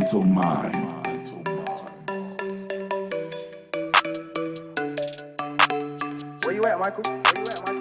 mental mind. Where you at, Michael? Where you at, Michael?